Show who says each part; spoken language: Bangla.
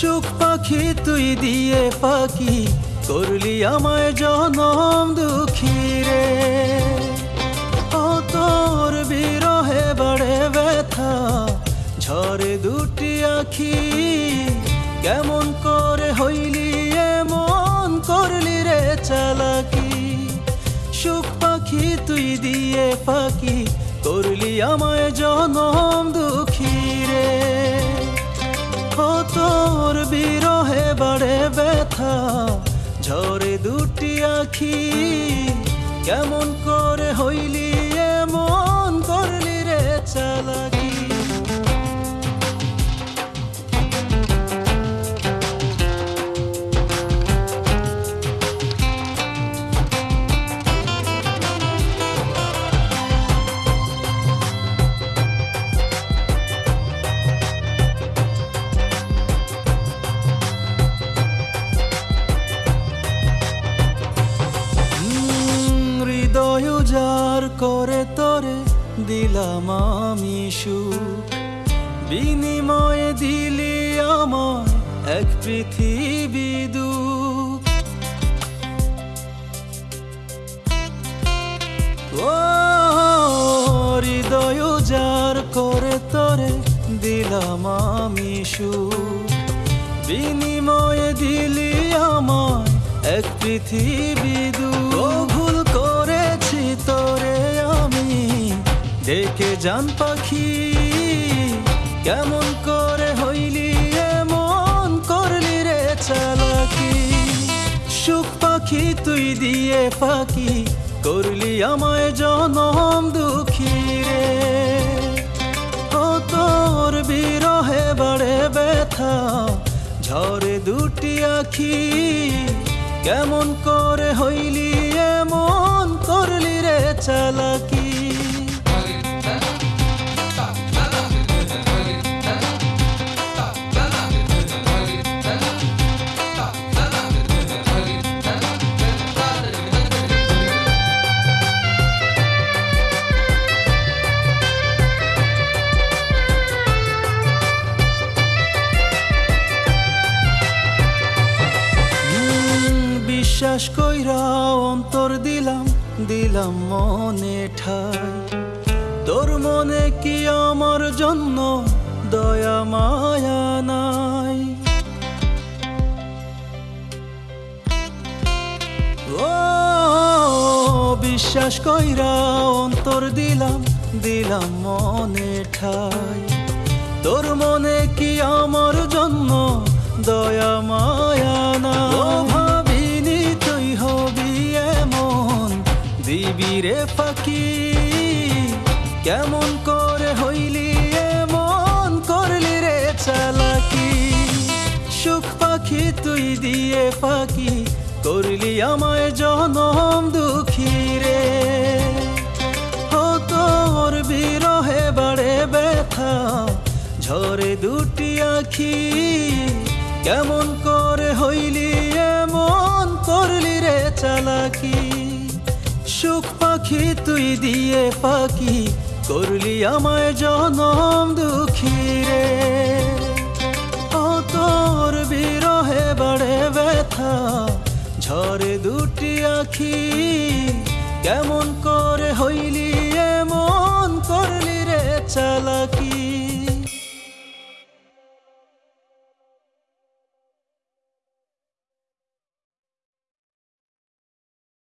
Speaker 1: সুখ পাখি তুই দিয়ে পাখি করলি আমায় জনম দুঃখী রে। ও তোর বিরহে বাড়ে ব্যথা ঝরে দুটি আখি, কেমন করে হইলি, এমন করলি রে চালাকি। সুখ পাখি তুই দিয়ে পাখি করলি আমায় জনম দুঃখী ও তোর বিরহে বাড়ে ব্যথা। ঝরে দুটি আখি কেমন করে হইলি? হৃদয় উজাড় করে তোরে দিলাম আমি সুখ। বিনিময়ে দিলি আমায় এক পৃথিবী ও হৃদয় উজাড় করে তোরে দিলাম আমি সুখ। বিনিময়ে দিলি আমায় এক পৃথিবী দু ডেকে জান পাখি, কেমন করে হইলি এমন করলি রে চালাকি। সুখ পাখি তুই দিয়ে পাখি করলি আমায় জনম দুঃখী রে। ও তোর বিরহে বাড়ে ব্যথা ঝরে দুটি আখি, কেমন করে হইলি অন্তর দিলাম দিলাম মনে ঠাই। তোর মনে কি আমার জন্য দয়া, মায়া নাই? ও, বিশ্বাস কইরা অন্তর দিলাম দিলাম মনে ঠাই। তোর মনে কি আমার জন্য কেমন করে হইলি, এমন করলি রে চালাকি। সুখ পাখি তুই দিয়ে পাখি করলি আমায় জনম দুঃখী রে। তোর বিরহে বাড়ে ব্যথা, ঝরে দুটি আখি। কেমন করে হইলি, এমন করলি রে চালাকি। সুখ পাখি তুই দিয়ে পাখি করলি আমায় জনম দুঃখী রে। ও তোর বিরহে বড়ে ব্যথা ঝরে দুটি আখি। কেমন করে হইলি, এমন করলি রে চালাকি।